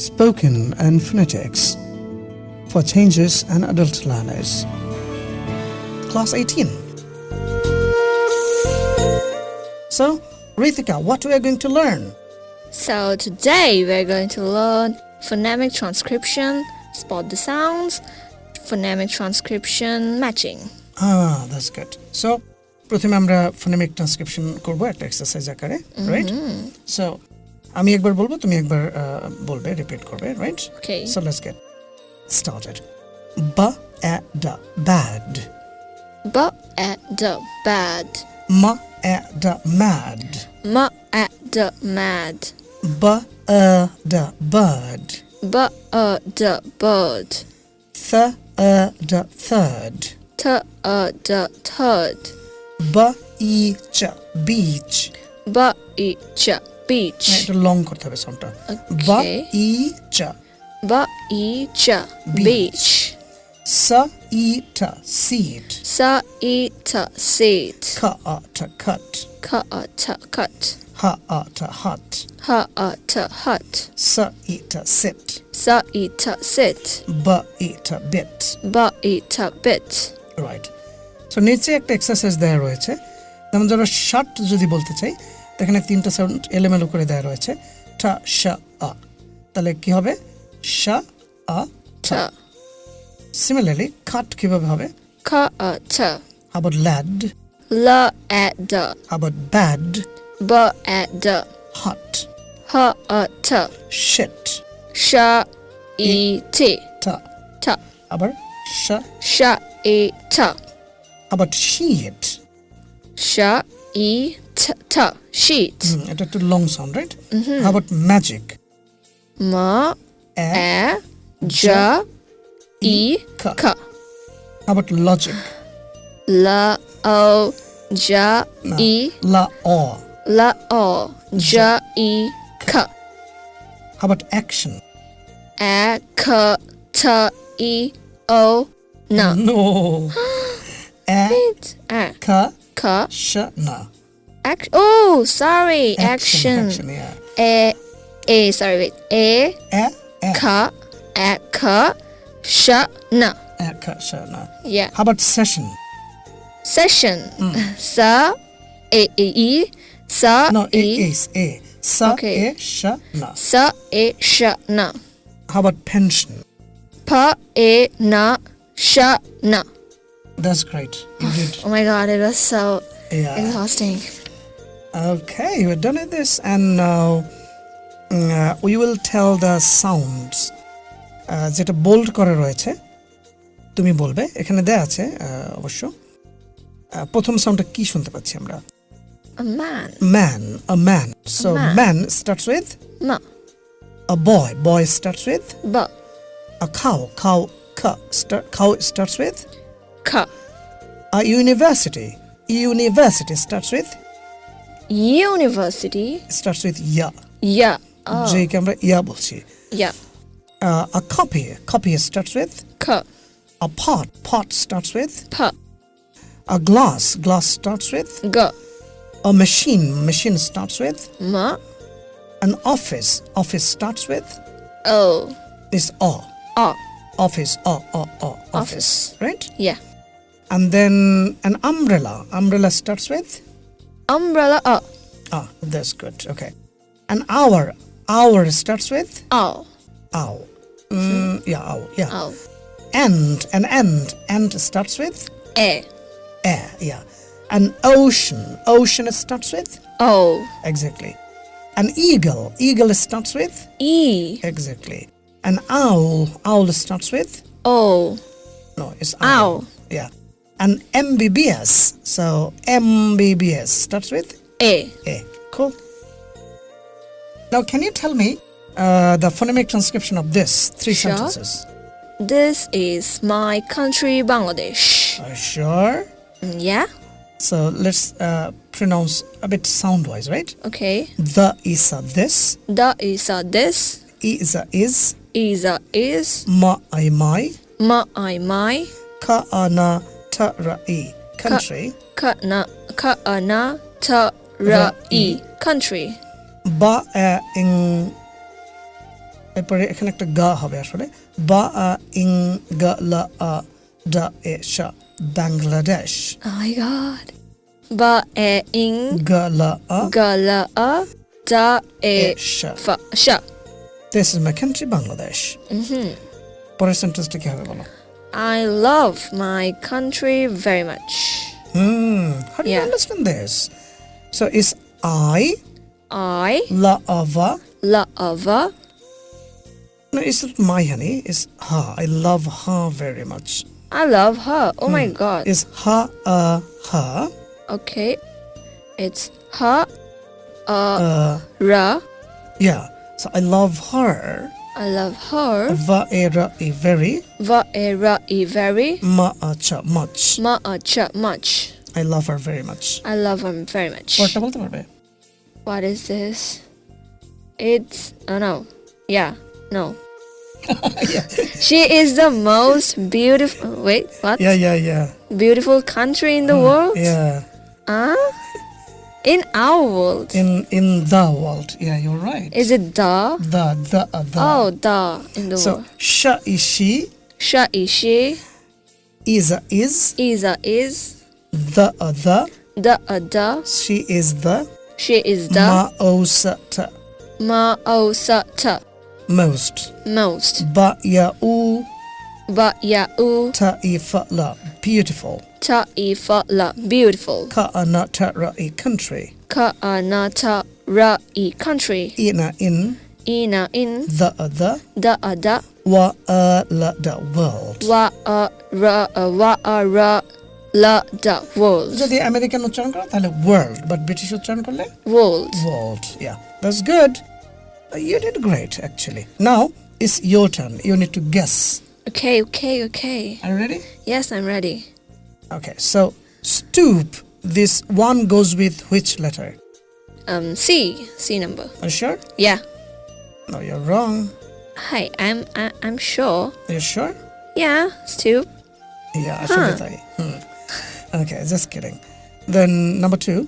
spoken and phonetics for changes and adult learners. Class 18. So, Rithika, what we are going to learn? So today we're going to learn phonemic transcription, spot the sounds, phonemic transcription matching. Ah, that's good. So, প্রথমে আমরা phonemic transcription করব একটা exercise আকারে right so আমি একবার বলবো তুমি একবার আহ, বলবে রিপিট করবে right Okay. So let's get started বা এ ডা bad But at the bad, মা এ ডা mad ma at the mad, বা এ ডা bird but uh the bird, th এ ডা third t uh the third, বা ই চ beach but it ch speech হ্যাঁ, লং করতে হবে সাউন্ডটা বা ই চা বা ই চা বিচ সা ই টা সিট সা ই টা সিট খা আ টা কাট খা আ টা কাট হা আ টা হাট হা আ টা হাট সা ই টা সিট সা ই টা সিট বা ই টা বিট বা ই টা বিট রাইট সো নিচে একটা এক্সারসাইজ দেয়া রয়েছে। যেমন ধরো শার্ট যদি বলতে চাই এখানে তিনটা সাউন্ড এলোমেলো করে দেওয়া রয়েছে। ঠা শা আ। তাহলে কি হবে? শা আ ঠা। সিমিলারলি খাট কীভাবে হবে? খা আ ছা হাউ অ্যাবাউট ল্যাড লা a the how about bad ব অ্যাট দ্য হট হা আ ছা শিট শা ই e, টি ঠা। ঠা। আবার শা। শা এ ছা হাউ অ্যাবাউট শি ইট শা ই t ta sheet এটা একটু লং সাউন্ড রাইট আবার magic ma A a ja e ka ka আবার logic la o ja No. e লা অ la o ja e ka আবার action a ka ta e o na no A it a কা ka শ না Act oh, sorry. Action. action. action yeah. A A sorry wait. A A ka at ka shana. At ka shana. Yeah. How about session? Session. Mm. Sa a e e sa No, it e. is a. Sa okay. e shana. Sa e shana. How about pension? Pa e na shana. That's great. You oh, did. Oh my god, it was so yeah. exhausting. Okay, we're done with this, and now mm, uh, we will tell the sounds. Uh, যেটা bold করা রয়েছে তুমি বলবে এখানে দেয়া আছে uh, অবশ্য Uh, প্রথম সাউন্ডটা কি শুনতে পাচ্ছি আমরা a man man a man so man. Man starts with ma a boy boy starts with ba আ খাও খাও খাও starts with ka a university university starts with university starts with yeah yeah oh যেকে আমরা ইয়া বলছি yeah uh, a copy. Copy starts with ka a pot. Pot starts with pa a glass. Glass starts with ga a machine. Machine starts with ma an office. Office starts with oh is a. ah Office. A. A. A. Office. Office. Right. yeah And then an umbrella. Umbrella starts with umbrella ah ah. That's good. Okay. An hour. Hour starts with oh ow. Mm, yeah. Ow. Yeah. oh End. An end. End starts with a air. Yeah. An ocean. Ocean starts with oh exactly. An eagle. Eagle starts with e exactly. An owl. Owl starts with oh no. It's Owl. owl. Yeah. An MBBS. So MBBS starts with a A. Cool. Now, can you tell me uh, the phonemic transcription of this three Sure. sentences? this is my country bangladesh Are you sure? Mm, yeah So let's uh, pronounce a bit sound-wise, right? okay The is a this. the is a this is a is. is a is Ma I my. ma i my Ka ana Tara'i, country. Ka'ana ka ka Tara'i, country. বা ইং এরপরে এখানে একটা গা হবে আসলে। বা আ ইং গা লা আ ডা এ শা বাংলাদেশ। মাই গড বা এ ইং গা লা আ গা লা আ ডা এ শা শা this is my country Bangladesh পরের সেন্টেন্সটা কি হবে বলো? I love my country very much. Hmm. How do you understand this? So is I I la ava? la ava No, it's not my honey. It's her. I love her very much. I love her. Oh my god. Is her. a her. Okay. It's her. uh, Uh, ra. yeah. So I love her. I love her. Va era e very Va e ra e very. ma a cha much. Ma a cha much. I love her very much. I love her very much. পরটা বলতে পারবে? What is this? It's oh no. Yeah. No. She is the most beautiful wait, what? Yeah, yeah, yeah. Beautiful country in the world? Yeah. Huh? In our world. In in the world. Yeah, you're right. Is it the? the the uh, the. Oh, the in the So world. sha is she, Sha is she. is a is, Isa is. the uh, the. The a the. She is the She is the. ma'osata Ma o sa ta. most. Most. Ba ya u Ba ya u. ta i fa la beautiful. Ta i fa la. Beautiful. Ka ana ta ra i country. Ka a na ta ra i country. Ina in Ina in. the the Da a da. wa a la the world. Wa a ra a wa a ra la da world. যদি American উচ্চারণ করো তাহলে world but British উচ্চারণ করলে World. world. Yeah, that's good. Uh, You did great actually. Now it's your turn. You need to guess. Okay, okay, okay. Are you ready? Yes, I'm ready. Okay, so stoop, this one goes with which letter? Um, C, C number. Are you sure? Yeah. No, you're wrong. Hi, I'm I, am i am sure. Are you sure? Yeah, stoop. Yeah, I huh. should hmm. Okay, just kidding. Then number two.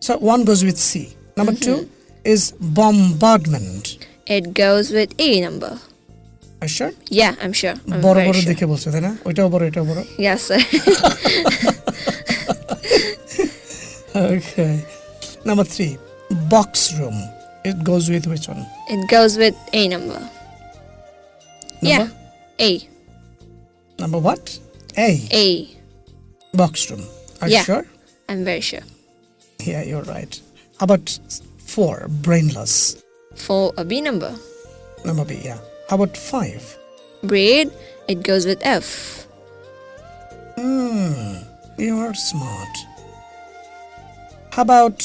So one goes with C. Number mm -hmm. two is bombardment. It goes with E number. Are you sure? Yeah, I'm sure. I'm বড় very বড় sure. দেখে বলছো তাই না ওইটাও বড় এটাও বড় Yes, sir. Okay. Number three, box room. It goes with which one? it goes with A number. Yeah, Number? A. Number what? A. A. Box room. Are Yeah. you sure? I'm very sure. Yeah, you're right. How about four? Brainless. For a B number. Number B, yeah. How about five? Bread. It goes with F. Hmm, you are smart. How about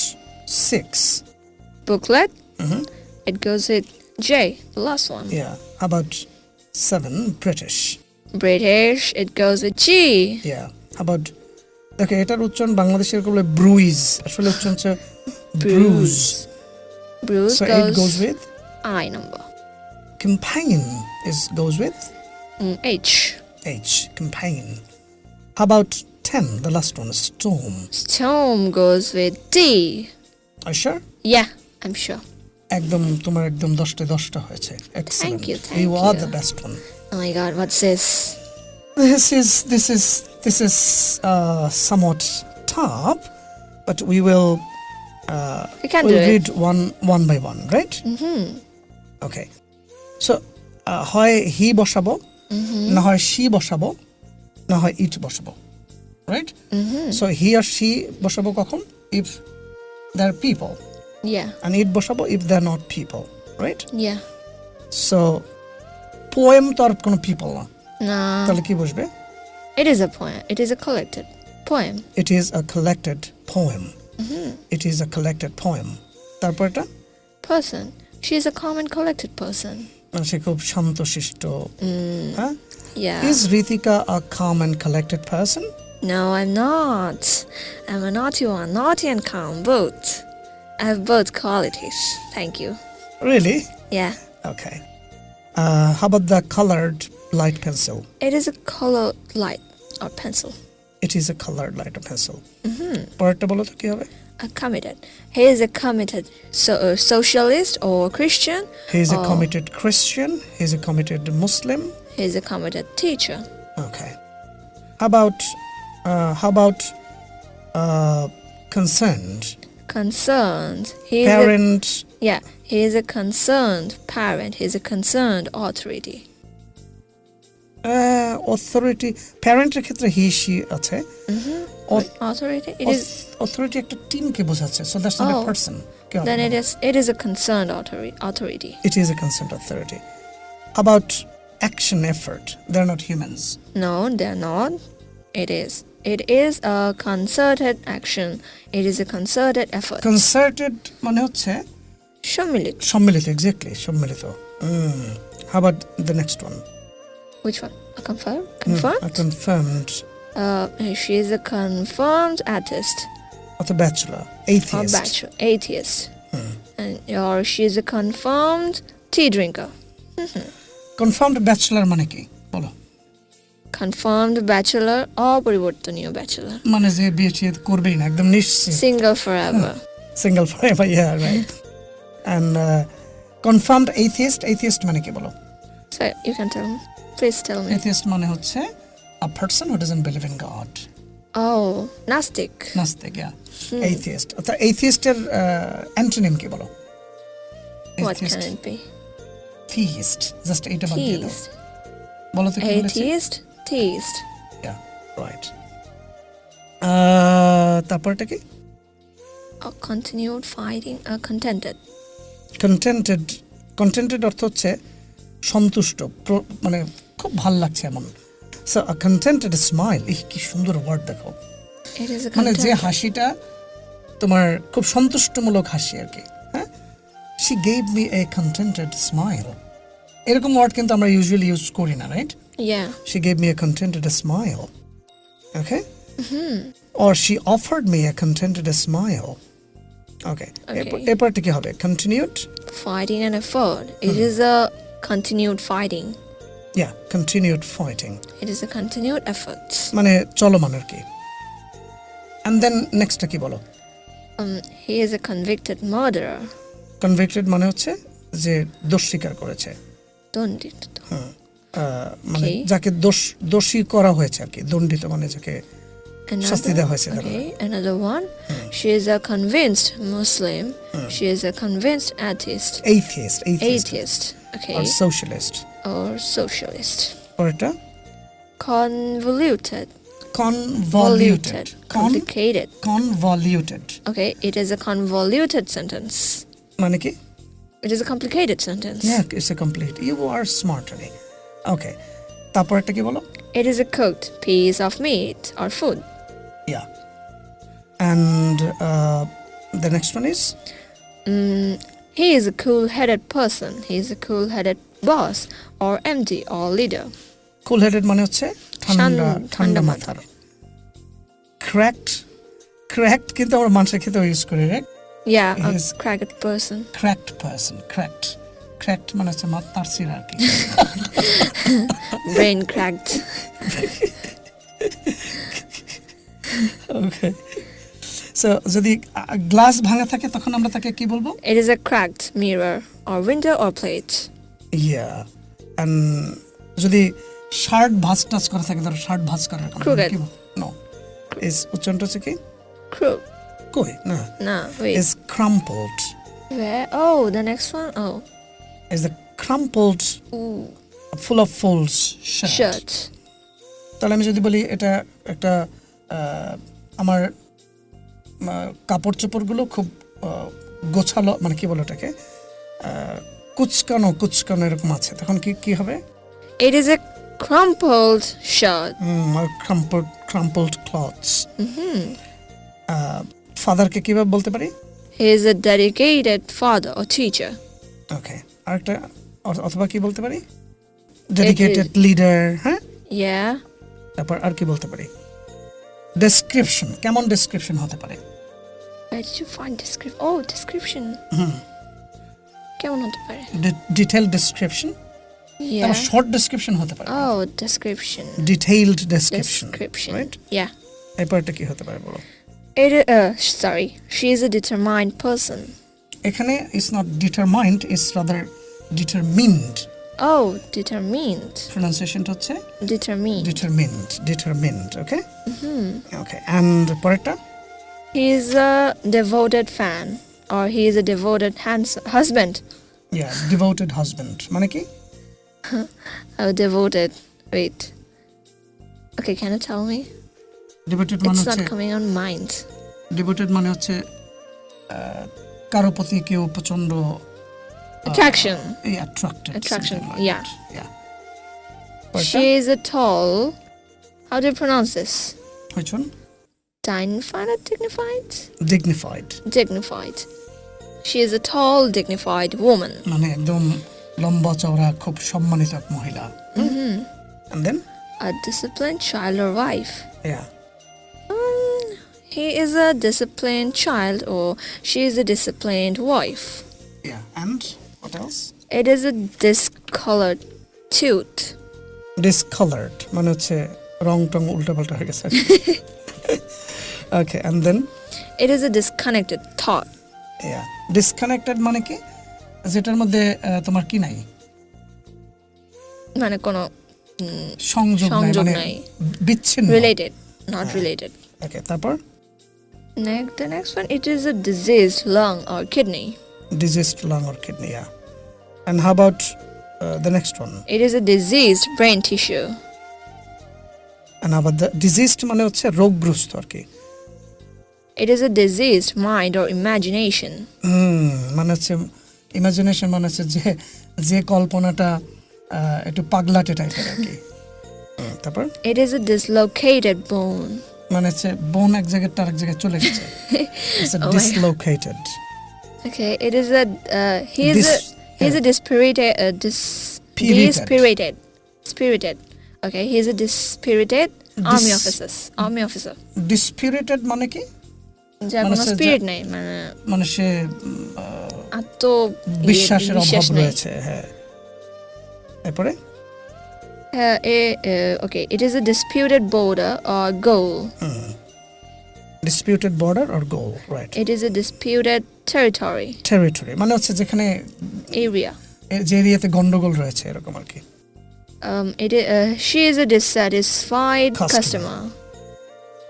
six? Booklet. Mhm. It goes with J. The last one. Yeah. How about seven? British. British. It goes with G. Yeah. How about দেখো এটার উচ্চারণ বাংলাদেশের বলে ব্রুইজ আসলে উচ্চারণ হচ্ছে Brugge Bruce So goes, it goes with I number. campaign is goes with Mm, H. H campaign. How about ten? The last one, storm. Storm goes with D. Are you sure? Yeah, I'm sure. একদম তোমার একদম দশটা দশটা হয়েছে Excellent. you, thank you are you. the best one. Oh my god, what's this? This is this is this is uh, somewhat tough, but we will uh, We can we'll do it. read one one by one, right? Mm-hmm. Okay. So uh, হয় হি বসাবো Mm-hmm. না হয় she বসাবো না হয় ইট বসাবো right Mm-hmm. So he R she বসাবো কখন if there people Yeah, and it বসাবো if there not people right yeah. So poem তো আর কোনো পিপল না Nah, তাহলে কি বসবে it is a poem. It is a collected poem. It is a collected poem Mm-hmm. It is a collected poem তারপর এটা Person. She is a calm and collected person. মানে সে খুব শান্তশিষ্ট Mm, হ্যাঁ yeah. Is Ritika a come and collected person No, I'm not. I'm a naughty one, naughty and calm, both. I have both qualities. Thank you. Really Yeah. Okay. Uh, how about the colored light pencil? It is a color light or pencil. It is a colored light pencil. Mm-hmm. পরেরটা বলো তো কি হবে A committed. He is a committed so, uh, socialist or Christian. He is a committed Christian. He is a committed Muslim. He is a committed teacher. Okay. How about uh, how about uh, concerned Concerned. He is a, parent? yeah. He is a concerned parent. He is a concerned authority. Authority প্যারেন্টের ক্ষেত্রে he she আছে Authority. It is. Authority একটা টিমকে বোঝাচ্ছে so that's not Oh. Person Then it is. It is a concerned authority. Authority. It is a concerned authority. About action effort? They're not humans. No, they're not. It is. It is a concerted action. It is a concerted effort. Concerted মানে হচ্ছে Shomilit. সম্মিলিত exactly সম্মিলিত How about the next one? Which one? A confirm? Hmm, Confirmed? a confirmed Uh, she is a confirmed artist অথবা bachelor or atheist. bachelor, atheist, and or she is a confirmed tea drinker. Confirmed bachelor মানে কি বলো Confirmed bachelor or পরিবর্তনীয় bachelor. মানে যে বিয়ে টিয়ে করবেই না একদম নিশ্চিত Single forever. Single forever yeah right and confirmed atheist atheist মানে কি বলো so you can tell me. Please tell me. atheist মানে হচ্ছে a person who doesn't believe in God Oh, Gnostic. নাস্তিক ইয়া atheist অর্থাৎ atheisটের অ্যান্টোনিম কি বলো What can it be? theist just এইটা বাদ দিয়ে দাও Theist. বলো তো কি Atheist. Theist. ইয়া রাইট তারপরটা কি continued fighting. A contented. Contented contented অর্থ হচ্ছে সন্তুষ্ট মানে খুব ভালো লাগছে এমন সো আ কন্টেন্টেড স্মাইল এই কি সুন্দর ওয়ার্ড দেখো মানে যে হাসিটা তোমার খুব সন্তুষ্টমূলক হাসি আর কি হ্যাঁ she gave me a contented smile এরকম ওয়ার্ড কিন্তু আমরা ইউজুয়ালি ইউজ করি না right Yeah. She gave me a contented smile. Okay? Or she offered me a contented smile. Okay. Okay. এরপরটা কি হবে? Continued? Fighting and effort. It is a continued fighting. Yeah, continued fighting. It is a continued effort. মানে চলমান আর কি And then next কি বলো? Um, he is a convicted murderer. Convicted মানে হচ্ছে যে দোষ স্বীকার করেছে Dondit. আহ, মানে যাকে দোষ দোষী করা হয়েছে আর কি দণ্ডিত মানে যাকে শাস্তি দেওয়া হয়েছে another one. She is a convinced Muslim. She is a convinced atheist. atheist, atheist, Atheist. Okay. or socialist. Or socialist. পরেরটা Convoluted. convoluted. Con Complicated. convoluted Okay, it is a convoluted sentence. মানে কি It is a complicated sentence. yeah it's a complete you are smart honey okay তারপর একটা কি বলো It is a cooked piece of meat or food. yeah and uh, the next one is Mm, he is a cool-headed person. He is a cool-headed boss or MD or leader. cool headed মানে হচ্ছে ঠান্ডা শান- ঠান্ডা ঠান্ডা মাথার cracked cracked কিন্তু আমরা মানুষের ক্ষেত্রে ইউজ করি right Yeah, a He is- cracked person. cracked person cracked cracked মানে হচ্ছে মাথার সির আর কি Brain cracked. okay সো যদি গ্লাস ভাঙা থাকে তখন আমরা তাকে কি বলব? It is a cracked mirror or window or plate yeah and যদি শার্ট ভাঁজ টাচ করে থাকে ধর শার্ট ভাঁজ করে কি নো ইজ উচ্চন্ত হচ্ছে কি? না। না is crumpled oh next one oh is the crumpled full of folds shirt তাহলে আমি যদি বলি এটা একটা আমার কাপড় চোপড়গুলো খুব গোছালো মানে কি বলে ওটাকে? কুচকানো কুচকানো এরকম আছে। তখন কি কি হবে? It is a crumpled shirt. Crumpled crumpled clothes ফাদারকে কীভাবে বলতে পারি? He is a dedicated father or teacher. ওকে আরেকটা অথ- অথবা কি বলতে পারি? ডেডিকেটেড লিডার হ্যাঁ? Yeah. তারপর আর কি বলতে পারি? ডেসক্রিপশন কেমন ডেসক্রিপশন হতে পারে? Where did you find description? Oh, description. কেমন হতে পারে? Detail description Yeah. তারপর শর্ট ডেসক্রিপশন হতে পারে Oh, description. Detailed description Description. Right Yeah. এরপরটা কি হতে পারে বলো It uh sorry, she is a determined person. এখানে is not determined is rather determined Oh, determined. প্রনাউন্সিয়েশনটা হচ্ছে Determined. Determined determined okay okay and পরেরটা He is a devoted fan, or he is a devoted hans- husband. Yeah devoted husband মানে কি Oh, devoted. Wait. Okay, can you tell me? Devoted মানে It's হচ্ছে not coming on mind. Devoted মানে হচ্ছে আহ, কারো প্রতি কেউ প্রচন্ড Attraction. এই attracted Attraction, yeah. Yeah She is a tall. How do you pronounce this? হইছুন Dignified dignified? Dignified Dignified. She is a tall, dignified woman. মানে একদম লম্বা চওড়া খুব সম্মানিত এক মহিলা Mm-hmm. and then A disciplined child or wife. yeah Um, he is a disciplined child or she is a disciplined wife. yeah and what else It is a discolored tooth. discolored মানে হচ্ছে রং টং উল্টাপাল্টা হয়ে গেছে ওকে and then It is a disconnected thought. yeah disconnected মানে কি যেটার মধ্যে তোমার কি নাই মানে কোনো সংযোগ নাই মানে বিচ্ছিন্ন related, not related. ওকে তারপর Next, the next one, it is a diseased lung or kidney. diseased lung or kidney yeah and how about uh, the next one It is a diseased brain tissue. and about the diseased মানে হচ্ছে রোগগ্রস্ত আর কি It is a diseased mind or imagination. Hmm, মানে হচ্ছে imagination মানে হচ্ছে যে যে কল্পনাটা একটু পাগলাটে টাইপের আর কি। হ্যাঁ, তারপর? ইট ইজ এ ডিসলোকেটেড বোন মানে হচ্ছে বোন এক জায়গায় তার এক জায়গায় চলে গেছে। It's a dislocated okay it is a he is a he is a dispirited dispirited spirited. okay he is a dispirited army officer. Army officer. Dispirited মানে কি? মানে ডিসপিউটেড হ্যাঁ। মানে হচ্ছে যেখানে এরিয়া যে এরিয়াতে গন্ডগোল রয়েছে এরকম আর কি। It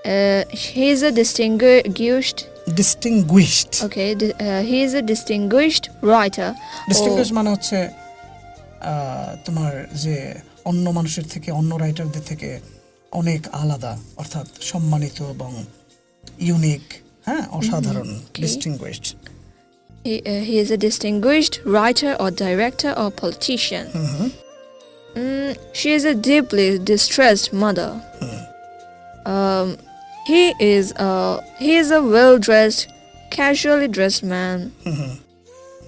Uh, he is a distinguished. Distinguished Okay, uh, he is a distinguished writer. Distinguish মানে হচ্ছে তোমার যে অন্য মানুষের থেকে অন্য রাইটারদের থেকে অনেক আলাদা অর্থাৎ সম্মানিত এবং ইউনিক হ্যাঁ অসাধারণ distinguished He, uh, he is a distinguished writer or director or politician. Mm, she is a Um, he is a he is a well-dressed, casually dressed man.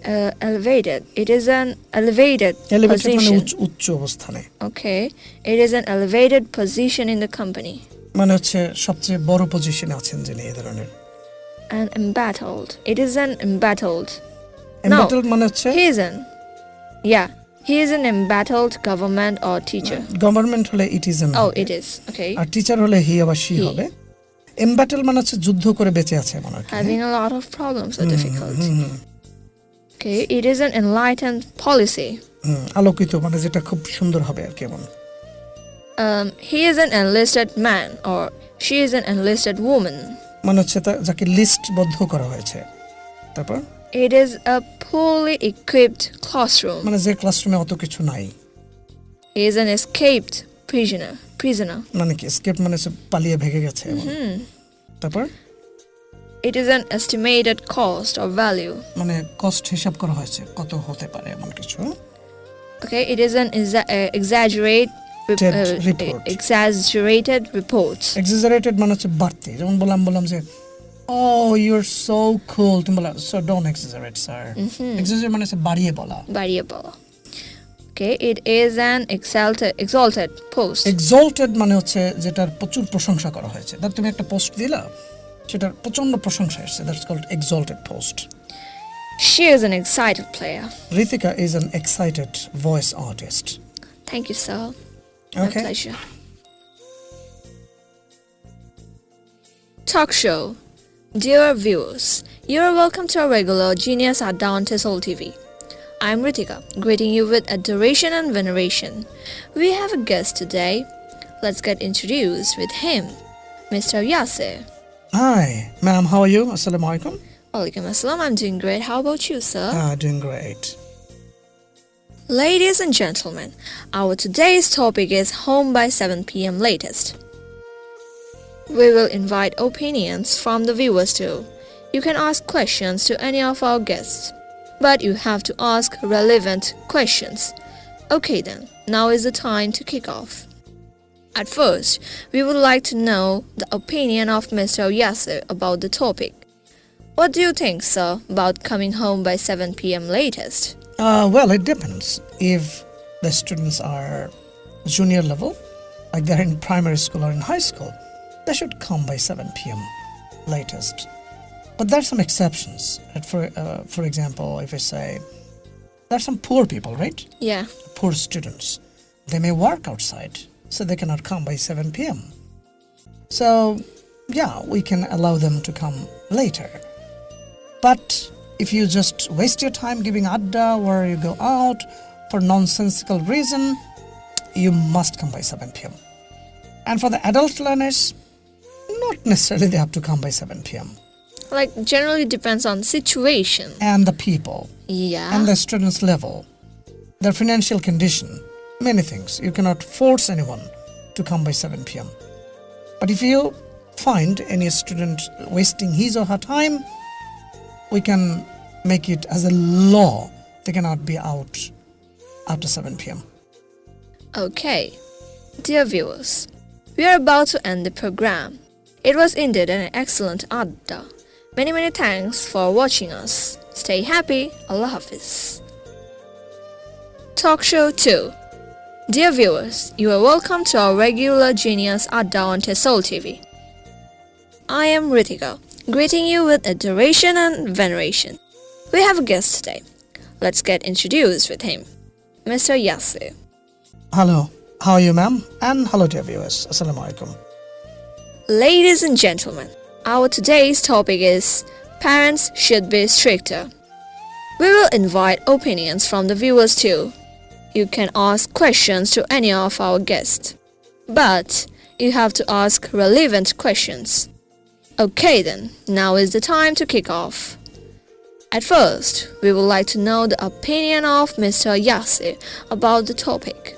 Uh, elevated. It is an elevated মানে position. উচ্চ অবস্থানে Okay, it is an elevated position in the company. মানে হচ্ছে সবচেয়ে বড় পজিশনে আছেন যিনি এই ধরনের And embattled. It is an embattled. এমবাটেল মানে হচ্ছে He is an. Yeah, he is an embattled government or teacher. Government হলে it is Oh, it is. Okay. আর টিচার হলে হি আবার শি He. হবে এম্বাটেল মানে হচ্ছে যুদ্ধ করে বেঁচে আছে মানে having a lot of problems R difficulty okay it is an enlightened policy আলোকিত মানে যেটা খুব সুন্দর হবে আর কি এমন। He is an enlisted man or she is an enlisted woman মানে হচ্ছে তা যাকে লিস্ট বদ্ধ করা হয়েছে। তারপর? It is a fully equipped classroom মানে যে ক্লাসরুমে অত কিছু নাই। Is an escaped prisoner prisoner মানে কি এসকেপ মানে সে পালিয়ে ভেগে গেছে হুম। তারপর? It is an estimated cost or value মানে কস্ট হিসাব করা হয়েছে কত হতে পারে এমন কিছু। Okay it is an exaggerate মানে হচ্ছে যেমন বললাম বললাম যে oh, মানে হচ্ছে বাড়িয়ে বলা। বাড়িয়ে বলা। It is an exalted exalted exalted exalted Exalted exalted মানে হচ্ছে যেটার প্রচুর প্রশংসা করা হয়েছে ধর তুমি একটা পোস্ট দিলা সেটার প্রচন্ড প্রশংসা She is an excited player. Rithika is an excited voice artist. Thank you, sir. Okay. My pleasure. Talk show. Dear viewers, you are welcome to our regular Genius Adda on TESOL TV. I am Ritika, greeting you with adoration and veneration. We have a guest today. Let's get introduced with him, Mr. Yasir. Hi, ma'am, how are you? Assalamu alaikum. Walaikum assalam, I'm doing great. How about you, sir? Ah, doing great. Ladies and gentlemen, our today's topic is home by 7 pm latest. We will invite opinions from the viewers too. You can ask questions to any of our guests, but you have to ask relevant questions. Okay then, now is the time to kick off. At first, we would like to know the opinion of Mr. Yasser about the topic. What do you think, sir, about coming home by 7 pm latest? Uh, well, it depends. If the students are junior level, like they're in primary school or in high school, they should come by 7 p.m. latest. But there are some exceptions. Right? For uh, for example, if I say there are some poor people, right? Yeah. Poor students, they may work outside, so they cannot come by 7 p.m. So, yeah, we can allow them to come later. But if you just waste your time giving adda or you go out for nonsensical reason, you must come by 7 p.m. And for the adult learners, not necessarily they have to come by 7 p.m. Like generally depends on situation. And the people Yeah. and the student's level, their financial condition, many things. You cannot force anyone to come by 7 p.m. But if you find any student wasting his or her time, we can make it as a law they cannot be out after 7 p.m. Okay. Dear viewers, we are about to end the program. It was indeed an excellent adda. Many many thanks for watching us. Stay happy. Allah Hafiz. Talk Show 2 Dear viewers, you are welcome to our regular Genius Adda on TESOL TV. I am Ritika, greeting you with adoration and veneration. We have a guest today. Let's get introduced with him. Mr. Yasir. Hello, how are you, ma'am? And hello, dear viewers. Assalamu alaikum. Ladies and gentlemen, our today's topic is Parents should be stricter. We will invite opinions from the viewers too. You can ask questions to any of our guests, but you have to ask relevant questions. Okay then, now is the time to kick off. At first, we would like to know the opinion of Mr. Yasir about the topic.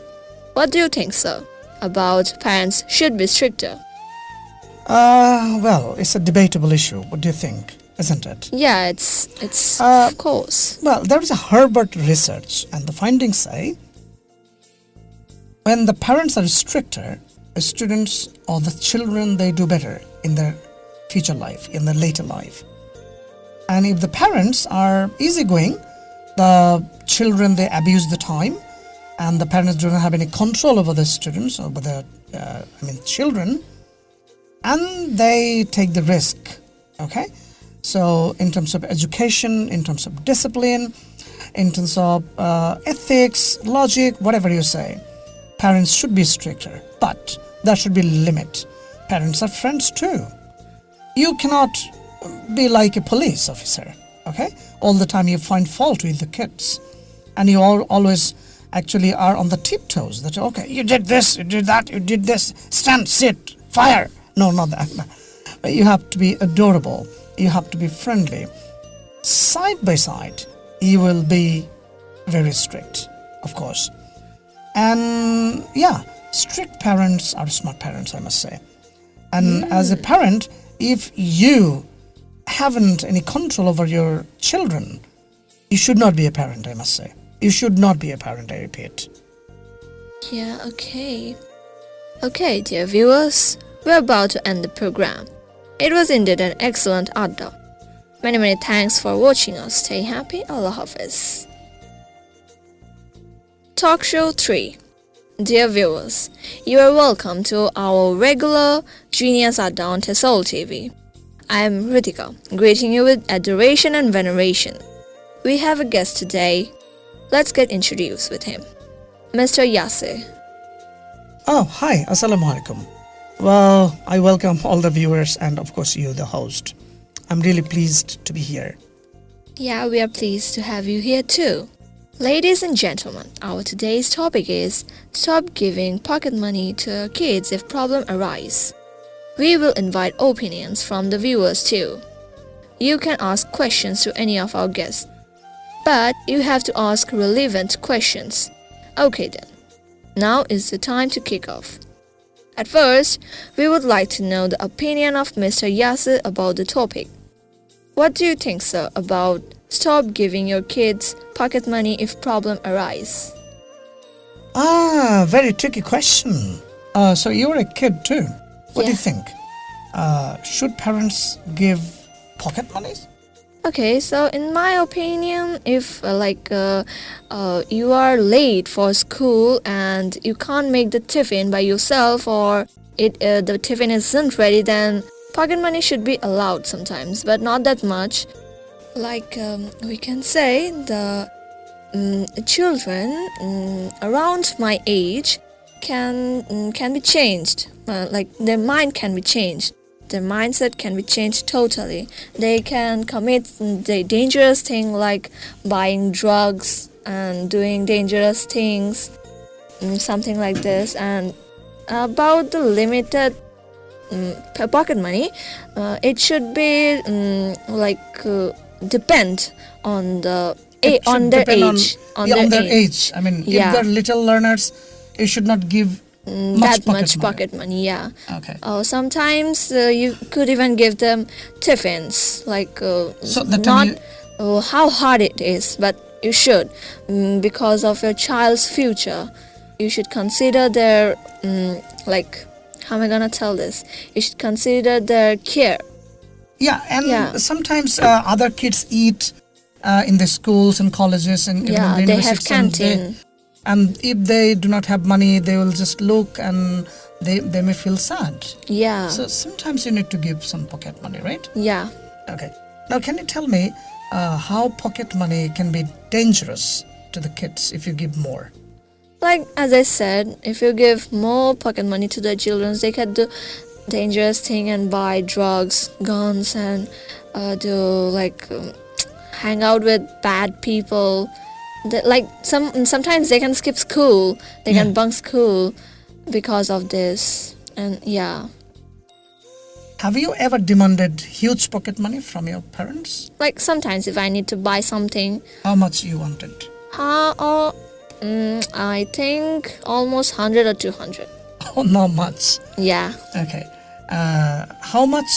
What do you think, sir, about parents should be stricter? Uh, well, it's a debatable issue. What do you think? Isn't it? Yeah, it's it's Uh, of course. Well, there is a Harvard research, and the findings say when the parents are stricter, the students or the children they do better in their future life, in their later life. And if the parents are easygoing, the children they abuse the time, and the parents do not have any control over the students or over the, uh, I mean, children, and they take the risk. Okay, so in terms of education, in terms of discipline, in terms of uh, ethics, logic, whatever you say, parents should be stricter, but there should be limit. Parents are friends too. You cannot be like a police officer, okay? All the time you find fault with the kids, and you all, always actually are on the tiptoes. That okay, you did this, you did that, you did this. Stand, sit, fire. No, not that. But you have to be adorable. You have to be friendly. Side by side, you will be very strict, of course. And yeah, strict parents are smart parents, I must say. And mm. as a parent, if you haven't any control over your children, you should not be a parent, I must say. You should not be a parent, I repeat. Yeah, okay. Okay, dear viewers, we're about to end the program. It was indeed an excellent adda. Many many thanks for watching us. Stay happy. Allah Hafiz. Talk Show 3 Dear viewers, you are welcome to our regular Genius Adda on TESOL TV. I am Ritika, greeting you with adoration and veneration. We have a guest today. Let's get introduced with him. Mr. Yasir. Oh, hi, Assalamu alaikum. Well, I welcome all the viewers and, of course, you, the host. I'm really pleased to be here. Yeah, we are pleased to have you here too. Ladies and gentlemen, our today's topic is stop giving pocket money to kids if problem arise. We will invite opinions from the viewers too. You can ask questions to any of our guests, but you have to ask relevant questions. Okay then. Now is the time to kick off. At first, we would like to know the opinion of Mr. Yasser about the topic. What do you think, sir, about stop giving your kids pocket money if problem arise? Ah, very tricky question. Uh, so you're a kid too. What do you think? Uh, should parents give pocket money? Okay, so in my opinion, if uh, like uh, uh, you are late for school and you can't make the tiffin by yourself or it uh, the tiffin isn't ready, then pocket money should be allowed sometimes, but not that much. Like um, we can say the um, children um, around my age can um, can be changed. Uh, like their mind can be changed their mindset can be changed totally. They can commit the dangerous thing like buying drugs and doing dangerous things, mm, something like this. And about the limited um, pocket money, uh, it should be um, like uh, depend on the a- on their age. On, yeah, on their age. I mean, Yeah. if they're little learners, you should not give Mm, much that pocket much money. pocket money. Yeah. Okay. Uh, sometimes uh, you could even give them tiffins, like uh, So not time uh, how hard it is, but you should mm, because of your child's future. You should consider their mm, like how am I gonna tell this? You should consider their care. Yeah, and Yeah. sometimes uh, other kids eat uh, in the schools and colleges and yeah, the they have and they- canteen. And if they do not have money, they will just look and they they may feel sad. Yeah, So sometimes you need to give some pocket money, right? yeah. Okay. Now, can you tell me uh, how pocket money can be dangerous to the kids if you give more? Like as I said, if you give more pocket money to the children, they can do dangerous thing and buy drugs, guns, and uh, do like um, hang out with bad people. Like some sometimes they can skip school, they Yeah. can bunk school because of this, and yeah. Have you ever demanded huge pocket money from your parents? Like sometimes if I need to buy something, How much you wanted? uh, or mm, I think almost hundred or two hundred. Oh, not much. Yeah. Okay. Uh, how much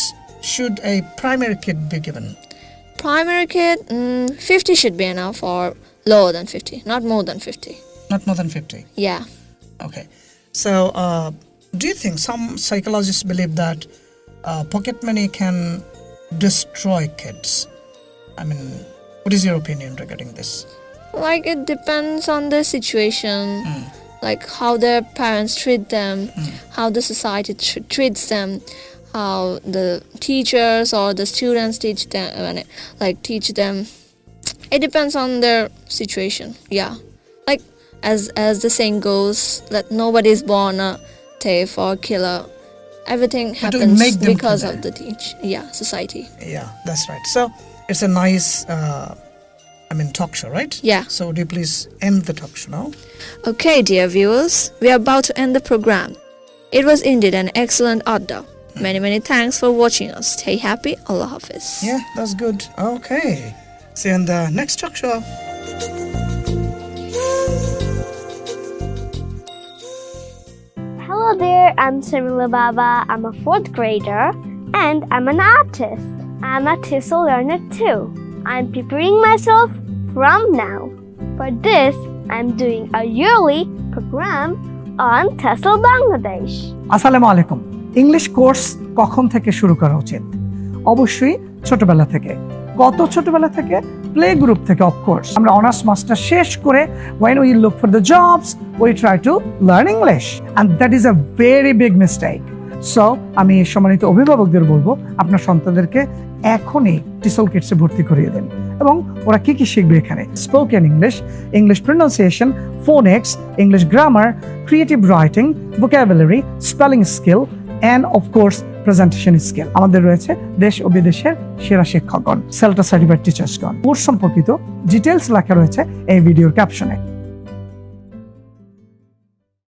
should a primary kid be given? Primary kid, mm, 50 should be enough or lower than 50, not more than 50. Not more than 50. Yeah. Okay. So, uh, do you think some psychologists believe that uh, pocket money can destroy kids? I mean, what is your opinion regarding this? Like it depends on the situation, like how their parents treat them, how the society tr- treats them, how the teachers or the students teach them, like teach them. It depends on their situation. Yeah. Like as as the saying goes, that nobody is born a thief or killer. Everything happens make because of the teach. Yeah, society. Yeah, that's right. So, it's a nice, uh, I mean, talk show, right? Yeah. So, would you please end the talk show now? Okay, dear viewers, we are about to end the program. It was indeed an excellent outdoor. Many, many thanks for watching us. Stay happy. Allah Hafiz. Yeah, that's good. Okay. See you in the next talk show. Hello there, I'm Samila Baba. I'm a fourth grader and I'm an artist. I'm a TESOL learner too. I'm preparing myself from now. For this, I'm doing a yearly program on TESOL Bangladesh. আসসালামু আলাইকুম English course কখন থেকে শুরু করা উচিত অবশ্যই ছোটবেলা থেকে কত ছোটবেলা থেকে প্লে গ্রুপ থেকে অফকোর্স আমরা অনার্স মাস্টার শেষ করে when we look for the jobs we try to learn English and that is a very big mistake so আমি সম্মানিত অভিভাবকদের বলব আপনার সন্তানদেরকে এখনই টিসল কিটসে ভর্তি করিয়ে দেন। এবং ওরা কি কি শিখবে এখানে? Spoken English English pronunciation phonics English grammar creative writing vocabulary, spelling skill of course, presentation skill আমাদের রয়েছে দেশ ও বিদেশের সেরা শিক্ষকগণ সেলটা সার্টিফাইড টিচার্সগণ কোর্স সম্পর্কিত ডিটেলস লেখা রয়েছে এই ভিডিওর ক্যাপশনে